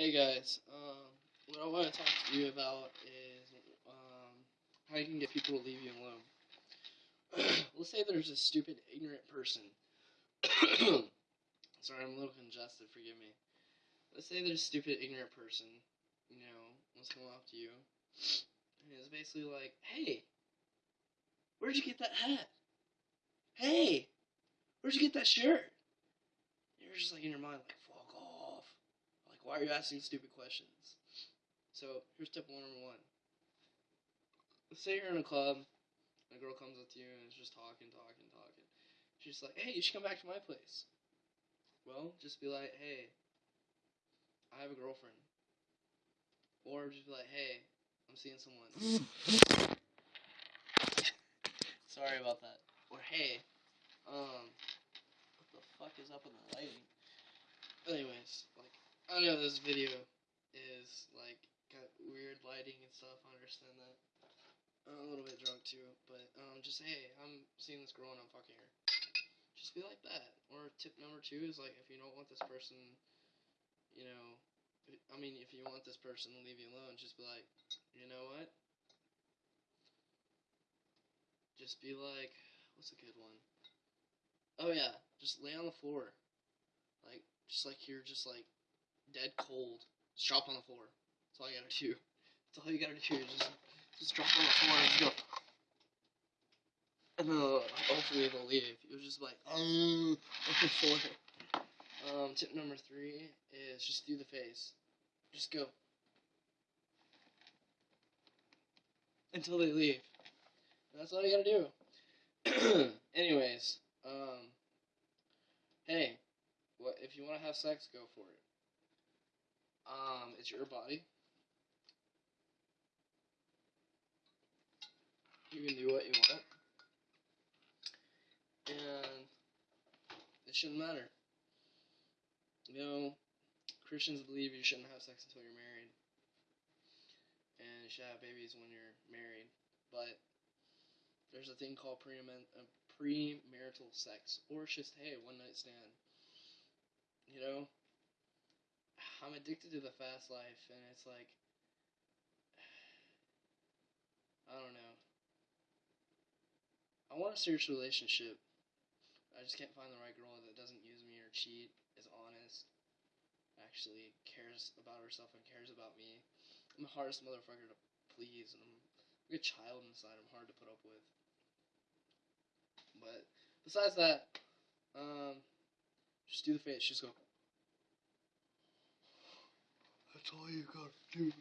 Hey guys, um, what I want to talk to you about is um, how you can get people to leave you alone. Let's say there's a stupid, ignorant person. Sorry, I'm a little congested, forgive me. Let's say there's a stupid, ignorant person, you know, wants to come up to you, and it's basically like, hey, where'd you get that hat? Hey, where'd you get that shirt? You're just like in your mind, like. Like, why are you asking stupid questions? So, here's tip one number one. Let's say you're in a club, and a girl comes up to you and is just talking, talking, talking. She's like, hey, you should come back to my place. Well, just be like, hey, I have a girlfriend. Or just be like, hey, I'm seeing someone. Sorry about that. Or hey, um, what the fuck is up with the lighting? I know this video is, like, got weird lighting and stuff, I understand that. I'm a little bit drunk too, but, um, just, hey, I'm seeing this girl and I'm fucking her. Just be like that. Or tip number two is, like, if you don't want this person, you know, I mean, if you want this person to leave you alone, just be like, you know what? Just be like, what's a good one? Oh yeah, just lay on the floor. Like, just like you're just like dead cold. Just drop on the floor. That's all you gotta do. That's all you gotta do. Just, just drop on the floor and go. And then uh, hopefully they'll leave. You'll just like, um, floor. Um, tip number three is just do the face. Just go. Until they leave. That's all you gotta do. Anyways, um, hey, what if you want to have sex, go for it. Um, it's your body. You can do what you want, and it shouldn't matter. You know, Christians believe you shouldn't have sex until you're married, and you should have babies when you're married. But there's a thing called uh, premarital sex, or it's just hey, one night stand. You know, I'm addicted to the fast life, and it's like, I don't know. I want a serious relationship. I just can't find the right girl that doesn't use me or cheat, is honest, actually cares about herself and cares about me. I'm the hardest motherfucker to please, and I'm like a child inside. I'm hard to put up with. But besides that, um, just do the face. Just go. That's all you gotta do.